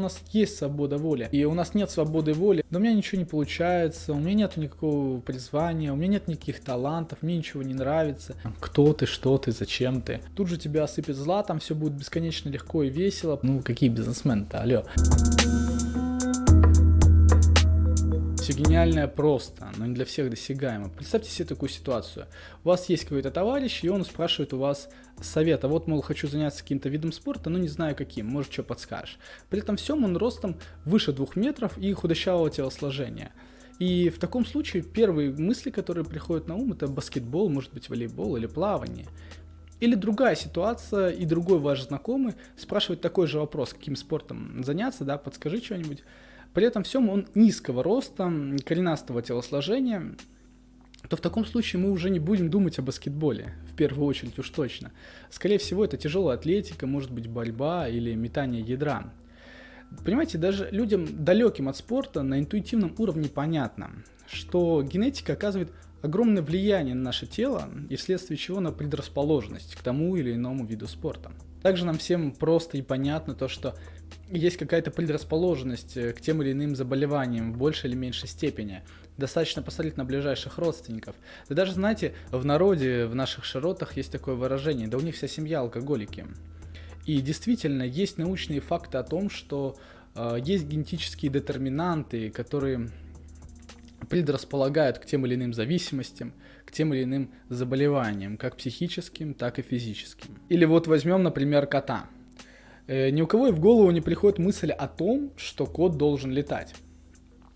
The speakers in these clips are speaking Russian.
У нас есть свобода воли, и у нас нет свободы воли, но у меня ничего не получается, у меня нет никакого призвания, у меня нет никаких талантов, мне ничего не нравится. Кто ты, что ты, зачем ты? Тут же тебя осыпет златом, все будет бесконечно легко и весело. Ну, какие бизнесмены-то, алло. Все гениальное просто, но не для всех досягаемо. Представьте себе такую ситуацию. У вас есть какой-то товарищ, и он спрашивает у вас совета. Вот, мол, хочу заняться каким-то видом спорта, но не знаю каким, может, что подскажешь. При этом всем он ростом выше двух метров и худощавого телосложения. И в таком случае первые мысли, которые приходят на ум, это баскетбол, может быть, волейбол или плавание. Или другая ситуация, и другой ваш знакомый спрашивает такой же вопрос, каким спортом заняться, да, подскажи что-нибудь. При этом всем он низкого роста, коренастого телосложения, то в таком случае мы уже не будем думать о баскетболе, в первую очередь уж точно. Скорее всего, это тяжелая атлетика, может быть борьба или метание ядра. Понимаете, даже людям далеким от спорта на интуитивном уровне понятно, что генетика оказывает огромное влияние на наше тело и вследствие чего на предрасположенность к тому или иному виду спорта. Также нам всем просто и понятно то, что есть какая-то предрасположенность э, к тем или иным заболеваниям в большей или меньшей степени. Достаточно посмотреть на ближайших родственников. Да даже, знаете, в народе, в наших широтах есть такое выражение, да у них вся семья алкоголики. И действительно, есть научные факты о том, что э, есть генетические детерминанты, которые предрасполагают к тем или иным зависимостям, к тем или иным заболеваниям, как психическим, так и физическим. Или вот возьмем, например, кота. Э, ни у кого и в голову не приходит мысль о том, что кот должен летать.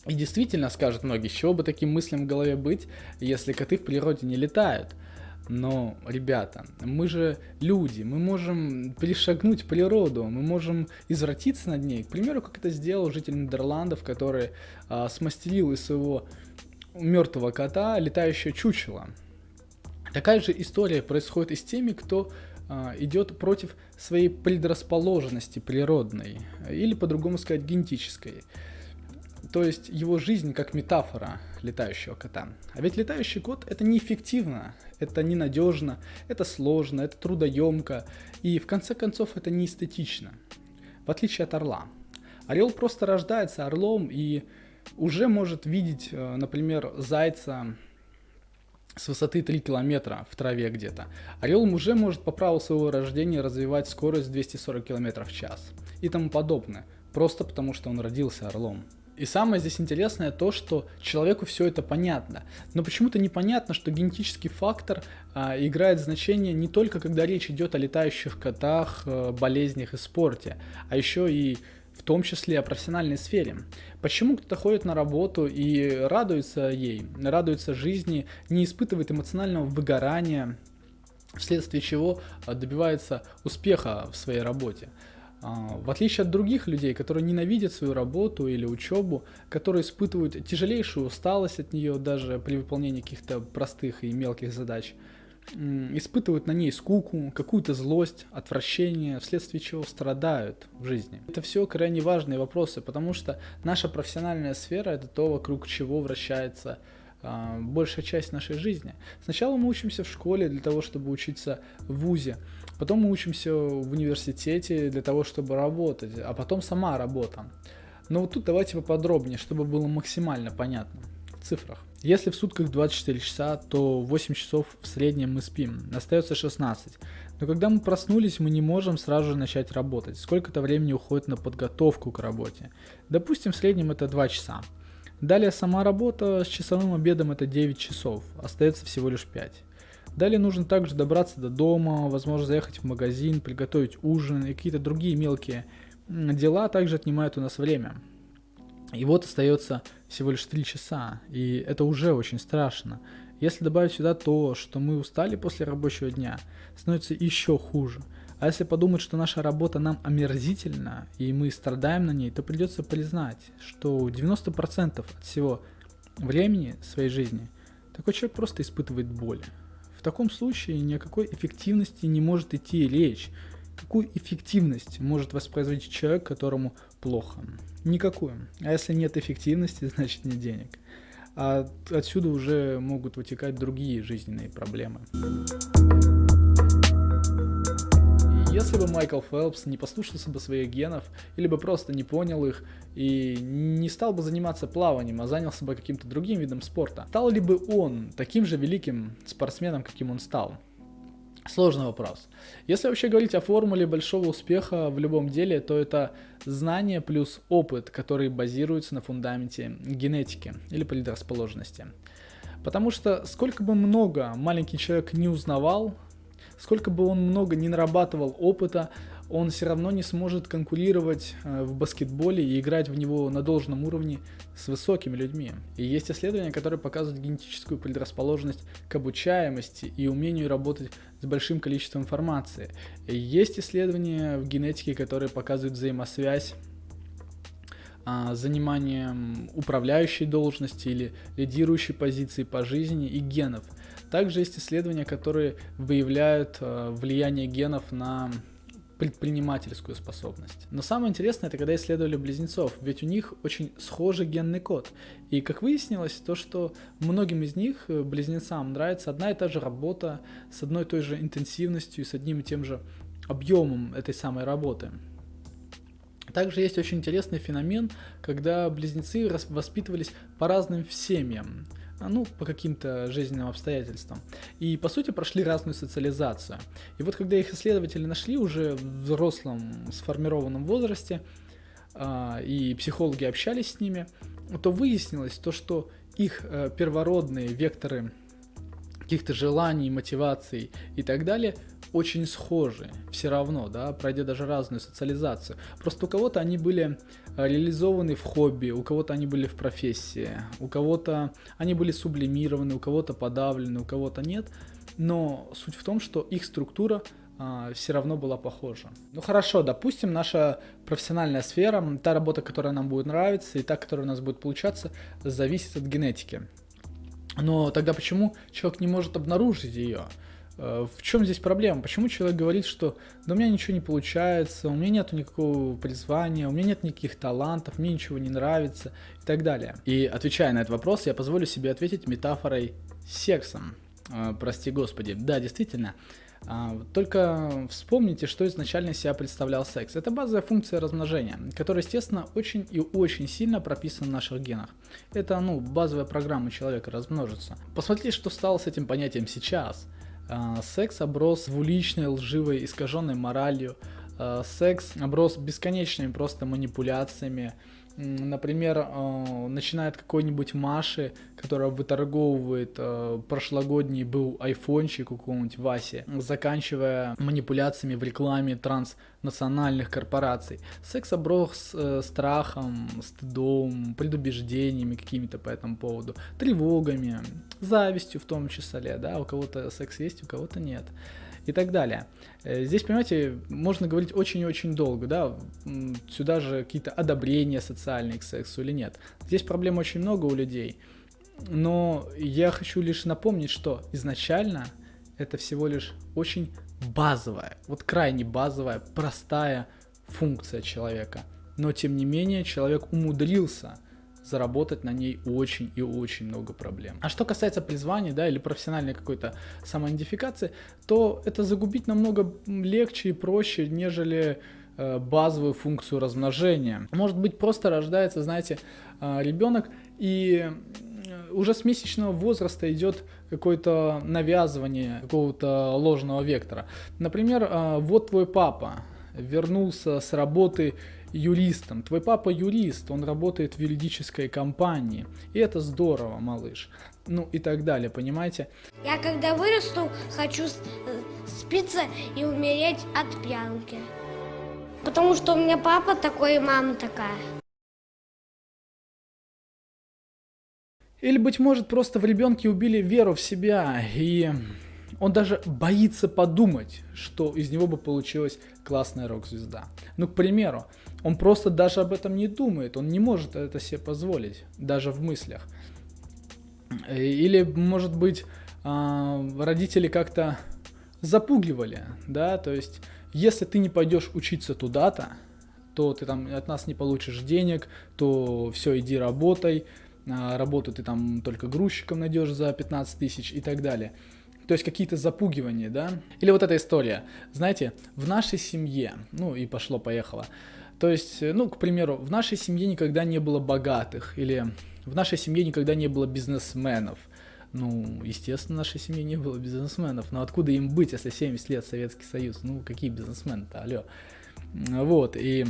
И действительно, скажут многие, с чего бы таким мыслям в голове быть, если коты в природе не летают. Но, ребята, мы же люди, мы можем перешагнуть природу, мы можем извратиться над ней. К примеру, как это сделал житель Нидерландов, который а, смастерил из своего мертвого кота летающее чучело. Такая же история происходит и с теми, кто идет против своей предрасположенности природной, или по-другому сказать генетической. То есть его жизнь как метафора летающего кота. А ведь летающий кот это неэффективно, это ненадежно, это сложно, это трудоемко, и в конце концов это не эстетично. В отличие от орла. Орел просто рождается орлом и уже может видеть, э, например, зайца с высоты 3 километра в траве где-то. Орел уже может по праву своего рождения развивать скорость 240 км в час и тому подобное, просто потому что он родился орлом. И самое здесь интересное то, что человеку все это понятно. Но почему-то непонятно, что генетический фактор а, играет значение не только когда речь идет о летающих котах, а, болезнях и спорте, а еще и в том числе о профессиональной сфере. Почему кто-то ходит на работу и радуется ей, радуется жизни, не испытывает эмоционального выгорания, вследствие чего а, добивается успеха в своей работе. А, в отличие от других людей, которые ненавидят свою работу или учебу, которые испытывают тяжелейшую усталость от нее даже при выполнении каких-то простых и мелких задач, испытывают на ней скуку, какую-то злость, отвращение, вследствие чего страдают в жизни. Это все крайне важные вопросы, потому что наша профессиональная сфера это то, вокруг чего вращается э, большая часть нашей жизни. Сначала мы учимся в школе для того, чтобы учиться в ВУЗе, потом мы учимся в университете для того, чтобы работать, а потом сама работа. Но вот тут давайте поподробнее, чтобы было максимально понятно в цифрах. Если в сутках 24 часа, то 8 часов в среднем мы спим, остается 16. Но когда мы проснулись, мы не можем сразу же начать работать. Сколько-то времени уходит на подготовку к работе. Допустим, в среднем это 2 часа. Далее сама работа с часовым обедом это 9 часов, остается всего лишь 5. Далее нужно также добраться до дома, возможно заехать в магазин, приготовить ужин и какие-то другие мелкие дела также отнимают у нас время. И вот остается всего лишь 3 часа, и это уже очень страшно. Если добавить сюда то, что мы устали после рабочего дня, становится еще хуже. А если подумать, что наша работа нам омерзительна, и мы страдаем на ней, то придется признать, что 90% от всего времени своей жизни такой человек просто испытывает боль. В таком случае ни о какой эффективности не может идти речь, Какую эффективность может воспроизводить человек, которому плохо? Никакую. А если нет эффективности, значит нет денег. А отсюда уже могут вытекать другие жизненные проблемы. Если бы Майкл Фелпс не послушался бы своих генов, или бы просто не понял их и не стал бы заниматься плаванием, а занялся бы каким-то другим видом спорта, стал ли бы он таким же великим спортсменом, каким он стал? Сложный вопрос. Если вообще говорить о формуле большого успеха в любом деле, то это знание плюс опыт, который базируется на фундаменте генетики или предрасположенности. Потому что сколько бы много маленький человек не узнавал, сколько бы он много не нарабатывал опыта, он все равно не сможет конкурировать э, в баскетболе и играть в него на должном уровне с высокими людьми. И есть исследования, которые показывают генетическую предрасположенность к обучаемости и умению работать с большим количеством информации. И есть исследования в генетике, которые показывают взаимосвязь а, заниманием управляющей должности или лидирующей позиции по жизни и генов. Также есть исследования, которые выявляют э, влияние генов на предпринимательскую способность. Но самое интересное, это когда исследовали близнецов, ведь у них очень схожий генный код. И как выяснилось, то, что многим из них, э, близнецам, нравится одна и та же работа с одной и той же интенсивностью и с одним и тем же объемом этой самой работы. Также есть очень интересный феномен, когда близнецы воспитывались по разным семьям. А, ну, по каким-то жизненным обстоятельствам. И, по сути, прошли разную социализацию. И вот когда их исследователи нашли уже в взрослом сформированном возрасте, а, и психологи общались с ними, то выяснилось то, что их э, первородные векторы каких-то желаний, мотиваций и так далее очень схожи все равно, да, пройдя даже разную социализацию. Просто у кого-то они были э, реализованы в хобби, у кого-то они были в профессии, у кого-то они были сублимированы, у кого-то подавлены, у кого-то нет. Но суть в том, что их структура а, все равно была похожа. Ну хорошо, допустим, наша профессиональная сфера, та работа, которая нам будет нравиться и та, которая у нас будет получаться, зависит от генетики. Но тогда почему человек не может обнаружить ее? Э, в чем здесь проблема? Почему человек говорит, что да у меня ничего не получается, у меня нет никакого призвания, у меня нет никаких талантов, мне ничего не нравится и так далее. И отвечая на этот вопрос, я позволю себе ответить метафорой сексом. Э, прости господи. Да, действительно. А, только вспомните, что изначально себя представлял секс. Это базовая функция размножения, которая, естественно, очень и очень сильно прописана в наших генах. Это, ну, базовая программа человека размножиться. Посмотрите, что стало с этим понятием сейчас. А, секс оброс двуличной, лживой, искаженной моралью. А, секс оброс бесконечными просто манипуляциями, например, э, начинает какой-нибудь Маши, которая выторговывает э, прошлогодний был айфончик у какого-нибудь Васи, заканчивая манипуляциями в рекламе транснациональных корпораций. Секс оброс э, страхом, стыдом, предубеждениями какими-то по этому поводу, тревогами, завистью в том числе, да, у кого-то секс есть, у кого-то нет и так далее. Э, здесь, понимаете, можно говорить очень и очень долго, да, сюда же какие-то одобрения социальные к сексу или нет. Здесь проблем очень много у людей, но я хочу лишь напомнить, что изначально это всего лишь очень базовая, вот крайне базовая, простая функция человека. Но тем не менее человек умудрился заработать на ней очень и очень много проблем. А что касается призвания, да, или профессиональной какой-то самоидентификации, то это загубить намного легче и проще, нежели э, базовую функцию размножения. Может быть, просто рождается, знаете, э, ребенок и уже с месячного возраста идет какое-то навязывание какого-то ложного вектора. Например, вот твой папа вернулся с работы юристом. Твой папа юрист, он работает в юридической компании. И это здорово, малыш. Ну и так далее, понимаете? Я когда вырасту, хочу э, спиться и умереть от пьянки. Потому что у меня папа такой и мама такая. Или, быть может, просто в ребенке убили веру в себя, и он даже боится подумать, что из него бы получилась классная рок-звезда. Ну, к примеру, он просто даже об этом не думает, он не может это себе позволить, даже в мыслях. Или, может быть, а, родители как-то запугивали, да, то есть, если ты не пойдешь учиться туда-то, то ты там от нас не получишь денег, то все, иди работай, работу ты там только грузчиком найдешь за 15 тысяч и так далее. То есть какие-то запугивания, да? Или вот эта история. Знаете, в нашей семье, ну и пошло-поехало. То есть, ну, к примеру, в нашей семье никогда не было богатых, или в нашей семье никогда не было бизнесменов. Ну, естественно, в нашей семье не было бизнесменов. Но откуда им быть, если 70 лет Советский Союз? Ну, какие бизнесмены-то, алло. Вот, и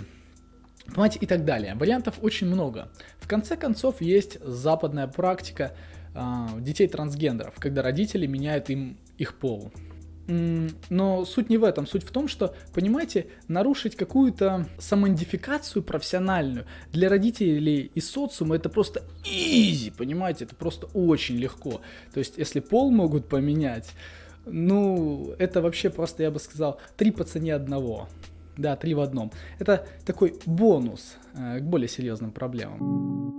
понимаете, и так далее. Вариантов очень много. В конце концов, есть западная практика э, детей трансгендеров, когда родители меняют им их пол. Но суть не в этом. Суть в том, что, понимаете, нарушить какую-то самоидентификацию профессиональную для родителей и социума это просто изи, понимаете, это просто очень легко. То есть, если пол могут поменять, ну, это вообще просто, я бы сказал, три по цене одного. Да, три в одном. Это такой бонус э, к более серьезным проблемам.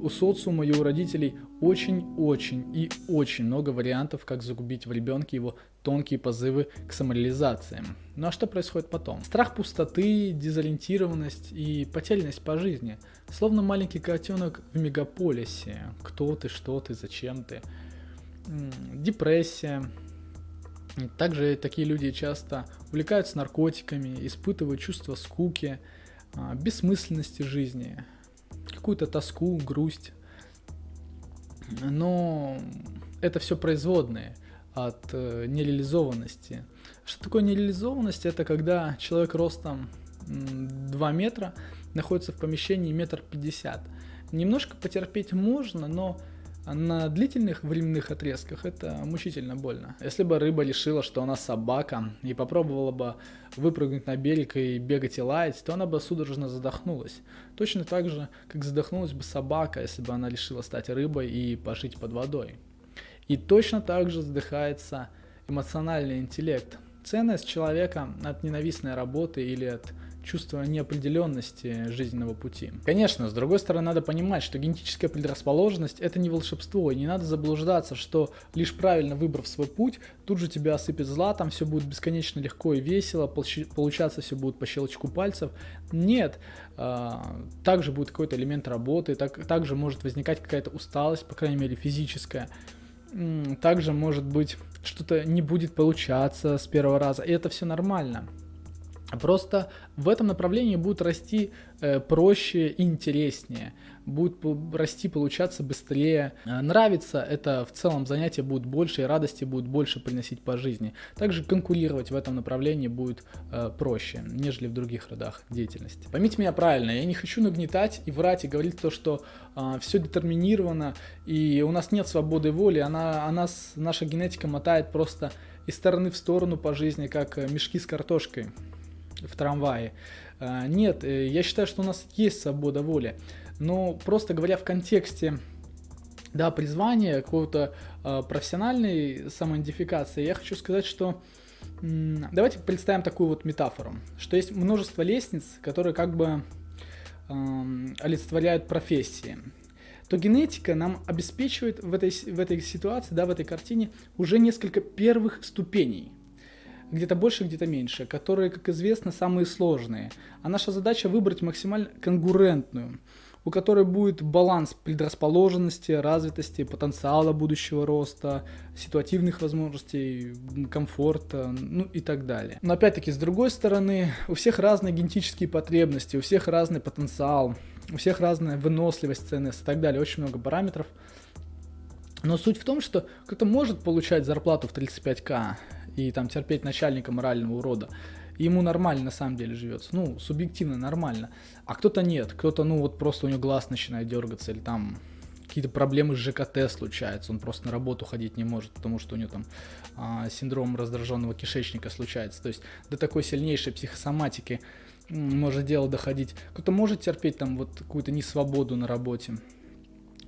У социума и у родителей очень-очень и очень много вариантов, как загубить в ребенке его тонкие позывы к самореализации. Ну а что происходит потом? Страх пустоты, дезориентированность и потерянность по жизни. Словно маленький котенок в мегаполисе. Кто ты, что ты, зачем ты. Депрессия, также такие люди часто увлекаются наркотиками, испытывают чувство скуки, а, бессмысленности жизни, какую-то тоску, грусть. Но это все производные от э, нереализованности. Что такое нереализованность? Это когда человек ростом 2 метра находится в помещении метр пятьдесят. Немножко потерпеть можно, но а на длительных временных отрезках это мучительно больно. Если бы рыба решила, что она собака, и попробовала бы выпрыгнуть на берег и бегать и лаять, то она бы судорожно задохнулась. Точно так же, как задохнулась бы собака, если бы она решила стать рыбой и пожить под водой. И точно так же задыхается эмоциональный интеллект. Ценность человека от ненавистной работы или от чувство неопределенности жизненного пути. Конечно, с другой стороны, надо понимать, что генетическая предрасположенность это не волшебство, и не надо заблуждаться, что лишь правильно выбрав свой путь, тут же тебя осыпет златом, все будет бесконечно легко и весело, получаться все будет по щелчку пальцев. Нет, а, также будет какой-то элемент работы, так, также может возникать какая-то усталость, по крайней мере физическая. Также может быть что-то не будет получаться с первого раза, и это все нормально. Просто в этом направлении будет расти э, проще и интереснее, будет расти, получаться быстрее. Э, нравится это в целом занятие будет больше и радости будет больше приносить по жизни. Также конкурировать в этом направлении будет э, проще, нежели в других родах деятельности. Поймите меня правильно, я не хочу нагнетать и врать и говорить то, что э, все детерминировано и у нас нет свободы воли, она, она, наша генетика мотает просто из стороны в сторону по жизни, как э, мешки с картошкой в трамвае. А, нет, э, я считаю, что у нас есть свобода воли. Но просто говоря в контексте да, призвания, какого-то э, профессиональной самоидентификации, я хочу сказать, что давайте представим такую вот метафору, что есть множество лестниц, которые как бы олицетворяют профессии то генетика нам обеспечивает в этой, в этой ситуации, да, в этой картине уже несколько первых ступеней где-то больше, где-то меньше, которые, как известно, самые сложные. А наша задача выбрать максимально конкурентную, у которой будет баланс предрасположенности, развитости, потенциала будущего роста, ситуативных возможностей, комфорта, ну и так далее. Но опять-таки, с другой стороны, у всех разные генетические потребности, у всех разный потенциал, у всех разная выносливость, ценность и так далее, очень много параметров. Но суть в том, что кто-то может получать зарплату в 35к, и там терпеть начальника морального урода. ему нормально на самом деле живется, ну, субъективно нормально. А кто-то нет, кто-то, ну, вот просто у него глаз начинает дергаться, или там какие-то проблемы с ЖКТ случаются, он просто на работу ходить не может, потому что у него там а, синдром раздраженного кишечника случается. То есть до такой сильнейшей психосоматики может дело доходить. Кто-то может терпеть там вот какую-то несвободу на работе,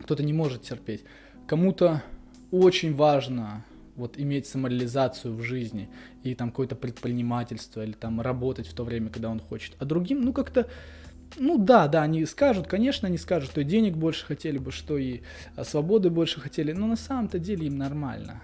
кто-то не может терпеть. Кому-то очень важно вот иметь самореализацию в жизни и там какое-то предпринимательство или там работать в то время, когда он хочет. А другим, ну как-то, ну да, да, они скажут, конечно, они скажут, что и денег больше хотели бы, что и а, свободы больше хотели, но на самом-то деле им нормально.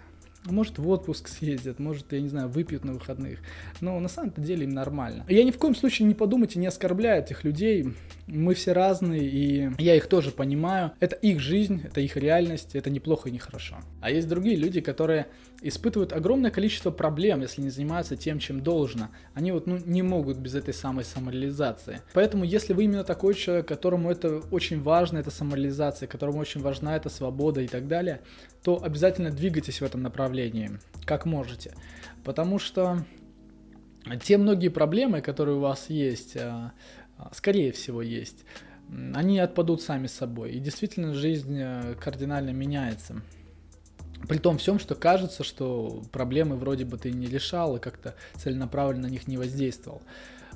Может в отпуск съездят, может, я не знаю, выпьют на выходных. Но на самом-то деле им нормально. Я ни в коем случае не подумайте, не оскорбляю этих людей. Мы все разные, и я их тоже понимаю. Это их жизнь, это их реальность, это неплохо и не хорошо. А есть другие люди, которые испытывают огромное количество проблем, если не занимаются тем, чем должно. Они вот ну, не могут без этой самой самореализации. Поэтому, если вы именно такой человек, которому это очень важно, эта самореализация, которому очень важна эта свобода и так далее, то обязательно двигайтесь в этом направлении, как можете. Потому что те многие проблемы, которые у вас есть, а, скорее всего есть, они отпадут сами собой. И действительно жизнь э, кардинально меняется. При том всем, что кажется, что проблемы вроде бы ты не решал и как-то целенаправленно на них не воздействовал.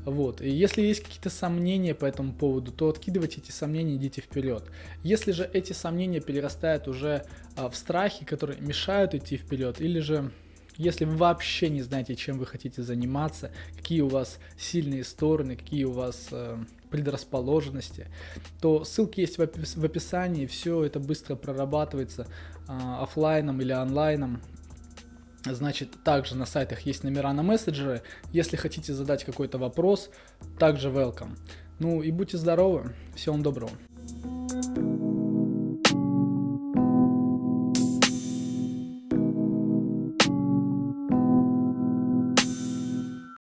Вот. И если есть какие-то сомнения по этому поводу, то откидывайте эти сомнения, идите вперед. Если же эти сомнения перерастают уже а, в страхи, которые мешают идти вперед, или же если вы вообще не знаете, чем вы хотите заниматься, какие у вас сильные стороны, какие у вас э, предрасположенности, то ссылки есть в, опис- в описании, все это быстро прорабатывается э, офлайном или онлайном. Значит, также на сайтах есть номера на мессенджеры. Если хотите задать какой-то вопрос, также welcome. Ну и будьте здоровы. Всего доброго.